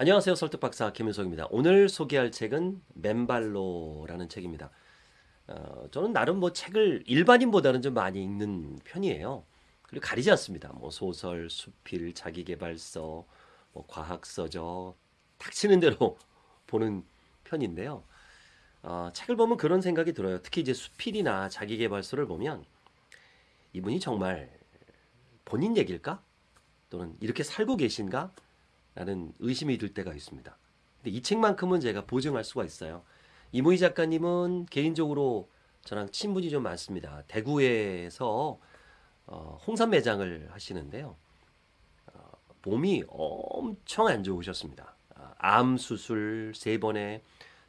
안녕하세요. 설득박사 김윤석입니다. 오늘 소개할 책은 맨발로라는 책입니다. 어, 저는 나름 뭐 책을 일반인보다는 좀 많이 읽는 편이에요. 그리고 가리지 않습니다. 뭐 소설, 수필, 자기계발서, 뭐 과학서적 닥치는 대로 보는 편인데요. 어, 책을 보면 그런 생각이 들어요. 특히 이제 수필이나 자기계발서를 보면 이분이 정말 본인 얘기일까? 또는 이렇게 살고 계신가? 라는 의심이 들 때가 있습니다. 근데 이 책만큼은 제가 보증할 수가 있어요. 이무희 작가님은 개인적으로 저랑 친분이 좀 많습니다. 대구에서 어, 홍삼 매장을 하시는데요. 어, 몸이 엄청 안 좋으셨습니다. 아, 암 수술 세 번에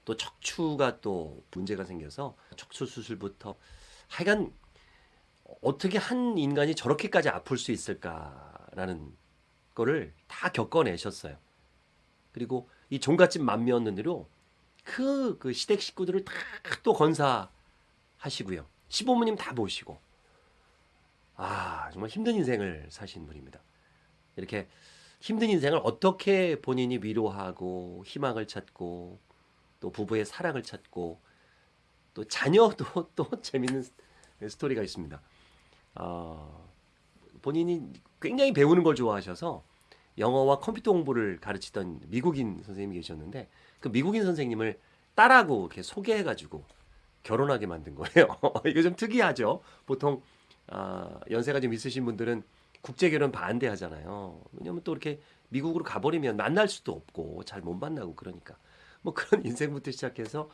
또 척추가 또 문제가 생겨서 척추 수술부터 하여간 어떻게 한 인간이 저렇게까지 아플 수 있을까라는 거를 다 겪어내셨어요. 그리고 이 종갓집 만면으로 그, 그 시댁 식구들을 다 또 건사하시고요. 시부모님 다 모시고. 아, 정말 힘든 인생을 사신 분입니다. 이렇게 힘든 인생을 어떻게 본인이 위로하고 희망을 찾고 또 부부의 사랑을 찾고 또 자녀도 또 재밌는 스토리가 있습니다. 어, 본인이 굉장히 배우는 걸 좋아하셔서 영어와 컴퓨터 공부를 가르치던 미국인 선생님이 계셨는데 그 미국인 선생님을 딸하고 이렇게 소개해가지고 결혼하게 만든 거예요. 이거 좀 특이하죠. 보통 아, 연세가 좀 있으신 분들은 국제 결혼 반대하잖아요. 왜냐면 또 이렇게 미국으로 가버리면 만날 수도 없고 잘 못 만나고 그러니까 뭐 그런 인생부터 시작해서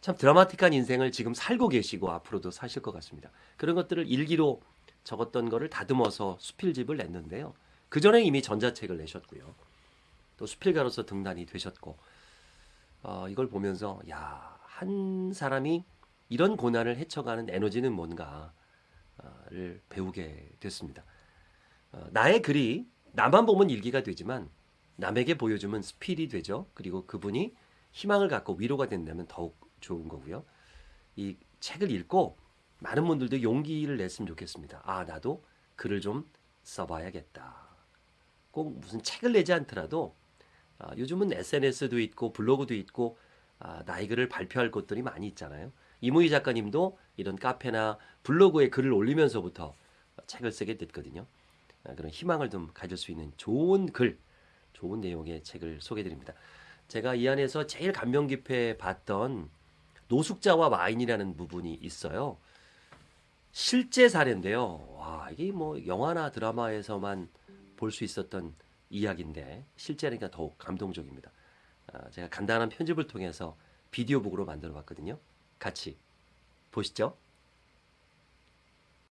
참 드라마틱한 인생을 지금 살고 계시고 앞으로도 사실 것 같습니다. 그런 것들을 일기로 적었던 거를 다듬어서 수필집을 냈는데요. 그 전에 이미 전자책을 내셨고요. 또 수필가로서 등단이 되셨고 어, 이걸 보면서 야, 한 사람이 이런 고난을 헤쳐가는 에너지는 뭔가를 배우게 됐습니다. 어, 나의 글이 나만 보면 일기가 되지만 남에게 보여주면 스필이 되죠. 그리고 그분이 희망을 갖고 위로가 된다면 더욱 좋은 거고요. 이 책을 읽고 많은 분들도 용기를 냈으면 좋겠습니다. 아, 나도 글을 좀 써봐야겠다. 꼭 무슨 책을 내지 않더라도 아, 요즘은 SNS도 있고 블로그도 있고 아, 나의 글을 발표할 곳들이 많이 있잖아요. 이무희 작가님도 이런 카페나 블로그에 글을 올리면서부터 책을 쓰게 됐거든요. 아, 그런 희망을 좀 가질 수 있는 좋은 글, 좋은 내용의 책을 소개드립니다. 제가 이 안에서 제일 감명 깊게 봤던 노숙자와 와인이라는 부분이 있어요. 실제 사례인데요. 와, 이게 뭐 영화나 드라마에서만 볼 수 있었던 이야기인데 실제니까 더욱 감동적입니다. 아, 제가 간단한 편집을 통해서 비디오북으로 만들어 봤거든요. 같이 보시죠.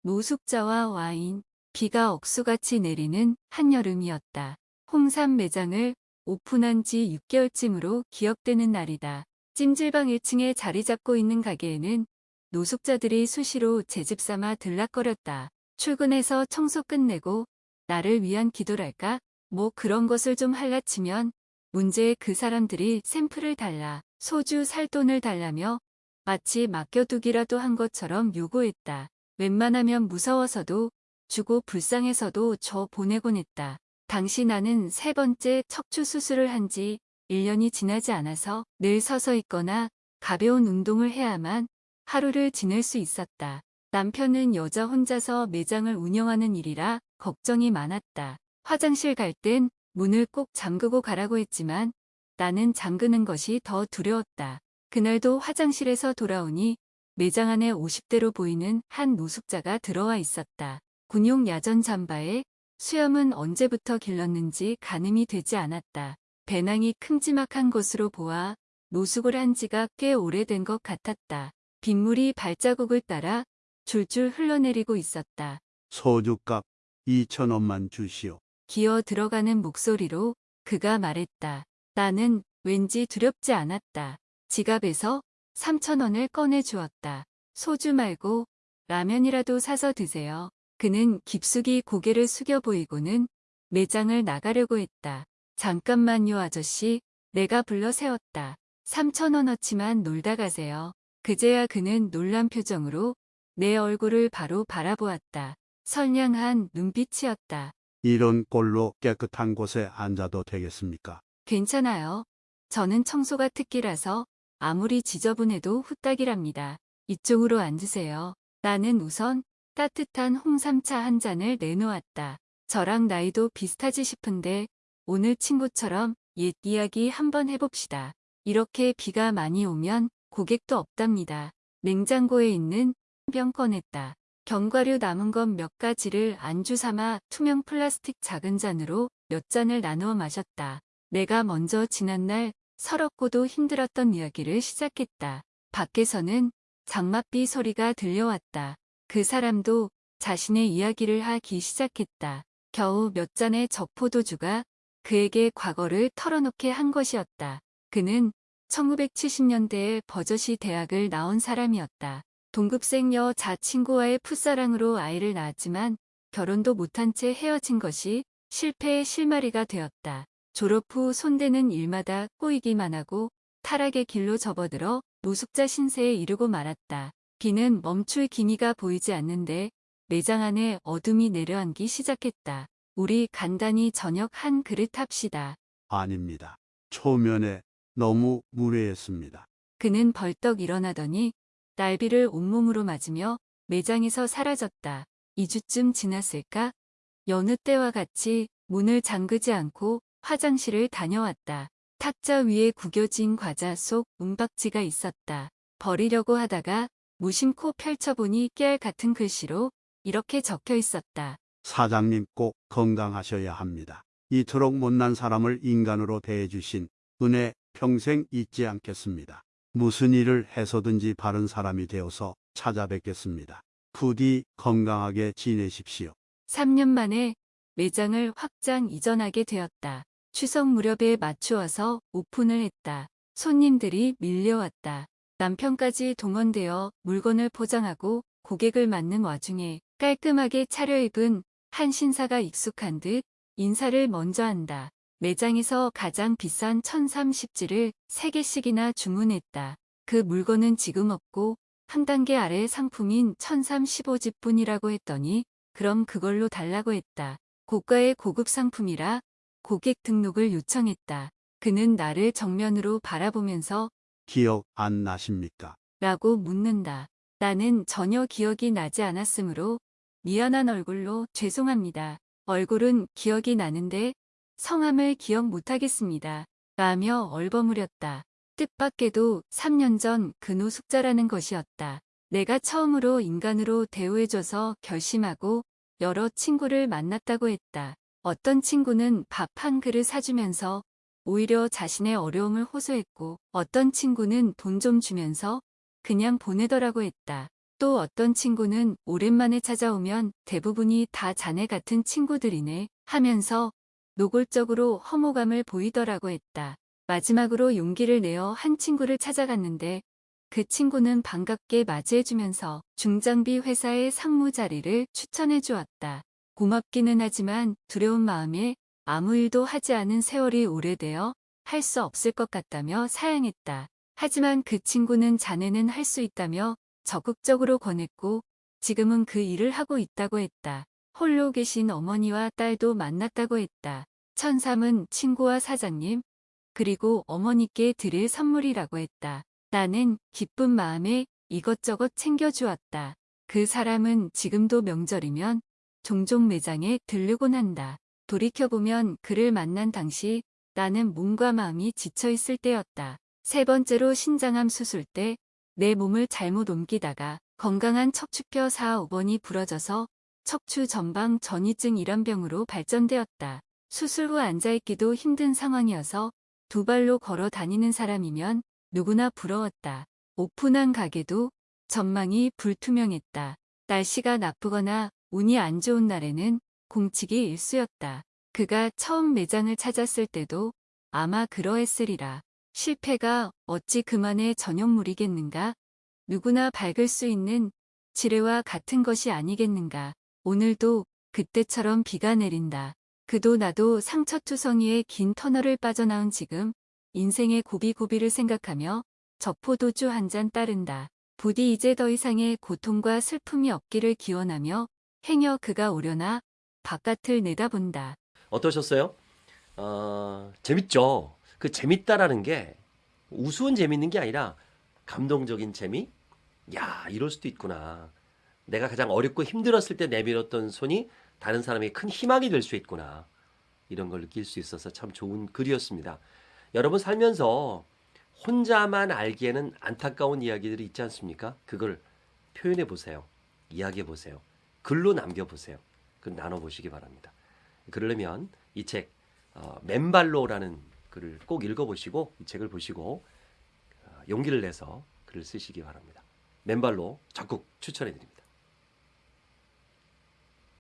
노숙자와 와인, 비가 억수같이 내리는 한여름이었다. 홍삼 매장을 오픈한 지 6개월쯤으로 기억되는 날이다. 찜질방 1층에 자리 잡고 있는 가게에는 노숙자들이 수시로 제집 삼아 들락거렸다. 출근해서 청소 끝내고 나를 위한 기도랄까? 뭐 그런 것을 좀 할라치면 문제의 그 사람들이 샘플을 달라 소주 살 돈을 달라며 마치 맡겨두기라도 한 것처럼 요구했다. 웬만하면 무서워서도 주고 불쌍해서도 저 보내곤 했다. 당시 나는 세 번째 척추 수술을 한 지 1년이 지나지 않아서 늘 서서 있거나 가벼운 운동을 해야만 하루를 지낼 수 있었다. 남편은 여자 혼자서 매장을 운영하는 일이라 걱정이 많았다. 화장실 갈 땐 문을 꼭 잠그고 가라고 했지만 나는 잠그는 것이 더 두려웠다. 그날도 화장실에서 돌아오니 매장 안에 50대로 보이는 한 노숙자가 들어와 있었다. 군용 야전 잠바에 수염은 언제부터 길렀는지 가늠이 되지 않았다. 배낭이 큼지막한 것으로 보아 노숙을 한 지가 꽤 오래된 것 같았다. 빗물이 발자국을 따라 줄줄 흘러내리고 있었다. 소주값 2천 원만 주시오. 기어 들어가는 목소리로 그가 말했다. 나는 왠지 두렵지 않았다. 지갑에서 3천 원을 꺼내 주었다. 소주 말고 라면이라도 사서 드세요. 그는 깊숙이 고개를 숙여 보이고는 매장을 나가려고 했다. 잠깐만요 아저씨. 내가 불러 세웠다. 3천 원어치만 놀다 가세요. 그제야 그는 놀란 표정으로 내 얼굴을 바로 바라보았다. 선량한 눈빛이었다. 이런 꼴로 깨끗한 곳에 앉아도 되겠습니까? 괜찮아요. 저는 청소가 특기라서 아무리 지저분해도 후딱이랍니다. 이쪽으로 앉으세요. 나는 우선 따뜻한 홍삼차 한 잔을 내놓았다. 저랑 나이도 비슷하지 싶은데 오늘 친구처럼 옛 이야기 한번 해봅시다. 이렇게 비가 많이 오면 고객도 없답니다. 냉장고에 있는 병 꺼냈다. 견과류 남은 것 몇 가지를 안주 삼아 투명 플라스틱 작은 잔으로 몇 잔을 나누어 마셨다. 내가 먼저 지난날 서럽고도 힘들었던 이야기를 시작했다. 밖에서는 장맛비 소리가 들려왔다. 그 사람도 자신의 이야기를 하기 시작했다. 겨우 몇 잔의 적포도주가 그에게 과거를 털어놓게 한 것이었다. 그는 1970년대에 버젓이 대학을 나온 사람이었다. 동급생 여자 친구와의 풋사랑으로 아이를 낳았지만 결혼도 못한 채 헤어진 것이 실패의 실마리가 되었다. 졸업 후 손대는 일마다 꼬이기만 하고 타락의 길로 접어들어 노숙자 신세에 이르고 말았다. 비는 멈출 기미가 보이지 않는데 매장 안에 어둠이 내려앉기 시작했다. 우리 간단히 저녁 한 그릇 합시다. 아닙니다. 초면에 너무 무례했습니다. 그는 벌떡 일어나더니 날비를 온몸으로 맞으며 매장에서 사라졌다. 2주쯤 지났을까? 여느 때와 같이 문을 잠그지 않고 화장실을 다녀왔다. 탁자 위에 구겨진 과자 속 은박지가 있었다. 버리려고 하다가 무심코 펼쳐보니 깨알 같은 글씨로 이렇게 적혀 있었다. 사장님 꼭 건강하셔야 합니다. 이토록 못난 사람을 인간으로 대해주신 은혜 평생 잊지 않겠습니다. 무슨 일을 해서든지 바른 사람이 되어서 찾아뵙겠습니다. 부디 건강하게 지내십시오. 3년 만에 매장을 확장 이전하게 되었다. 추석 무렵에 맞추어서 오픈을 했다. 손님들이 밀려왔다. 남편까지 동원되어 물건을 포장하고 고객을 맞는 와중에 깔끔하게 차려입은 한 신사가 익숙한 듯 인사를 먼저 한다. 매장에서 가장 비싼 1030지를 3개씩이나 주문했다. 그 물건은 지금 없고 한 단계 아래 상품인 1035집 뿐이라고 했더니 그럼 그걸로 달라고 했다. 고가의 고급 상품이라 고객 등록을 요청했다. 그는 나를 정면으로 바라보면서 기억 안 나십니까? 라고 묻는다. 나는 전혀 기억이 나지 않았으므로 미안한 얼굴로 죄송합니다. 얼굴은 기억이 나는데 성함을 기억 못하겠습니다. 라며 얼버무렸다. 뜻밖에도 3년 전 그 노숙자라는 것이었다. 내가 처음으로 인간으로 대우해줘서 결심하고 여러 친구를 만났다고 했다. 어떤 친구는 밥 한 그릇 사주면서 오히려 자신의 어려움을 호소했고 어떤 친구는 돈 좀 주면서 그냥 보내더라고 했다. 또 어떤 친구는 오랜만에 찾아오면 대부분이 다 자네 같은 친구들이네 하면서 노골적으로 허무감을 보이더라고 했다. 마지막으로 용기를 내어 한 친구를 찾아갔는데 그 친구는 반갑게 맞이해주면서 중장비 회사의 상무 자리를 추천해 주었다. 고맙기는 하지만 두려운 마음에 아무 일도 하지 않은 세월이 오래되어 할 수 없을 것 같다며 사양했다. 하지만 그 친구는 자네는 할 수 있다며 적극적으로 권했고 지금은 그 일을 하고 있다고 했다. 홀로 계신 어머니와 딸도 만났다고 했다. 천삼은 친구와 사장님, 그리고 어머니께 드릴 선물이라고 했다. 나는 기쁜 마음에 이것저것 챙겨주었다. 그 사람은 지금도 명절이면 종종 매장에 들르곤 한다. 돌이켜보면 그를 만난 당시 나는 몸과 마음이 지쳐있을 때였다. 세 번째로 신장암 수술 때 내 몸을 잘못 옮기다가 건강한 척추뼈 4, 5번이 부러져서 척추 전방 전이증 이런 병으로 발전되었다. 수술 후 앉아있기도 힘든 상황이어서 두 발로 걸어 다니는 사람이면 누구나 부러웠다. 오픈한 가게도 전망이 불투명했다. 날씨가 나쁘거나 운이 안 좋은 날에는 공치기 일쑤였다. 그가 처음 매장을 찾았을 때도 아마 그러했으리라. 실패가 어찌 그만의 전형물이겠는가? 누구나 밝을 수 있는 지뢰와 같은 것이 아니겠는가? 오늘도 그때처럼 비가 내린다. 그도 나도 상처투성이의 긴 터널을 빠져나온 지금 인생의 고비고비를 생각하며 적포도주 한 잔 따른다. 부디 이제 더 이상의 고통과 슬픔이 없기를 기원하며 행여 그가 오려나 바깥을 내다본다. 어떠셨어요? 어, 재밌죠? 그 재밌다라는 게 우스운 재밌는 게 아니라 감동적인 재미? 야, 이럴 수도 있구나. 내가 가장 어렵고 힘들었을 때 내밀었던 손이 다른 사람에게 큰 희망이 될 수 있구나. 이런 걸 느낄 수 있어서 참 좋은 글이었습니다. 여러분 살면서 혼자만 알기에는 안타까운 이야기들이 있지 않습니까? 그걸 표현해 보세요. 이야기해 보세요. 글로 남겨 보세요. 그 나눠 보시기 바랍니다. 그러려면 이책 어, 맨발로라는 글을 꼭 읽어 보시고 이 책을 보시고 어, 용기를 내서 글을 쓰시기 바랍니다. 맨발로 적극 추천해 드립니다.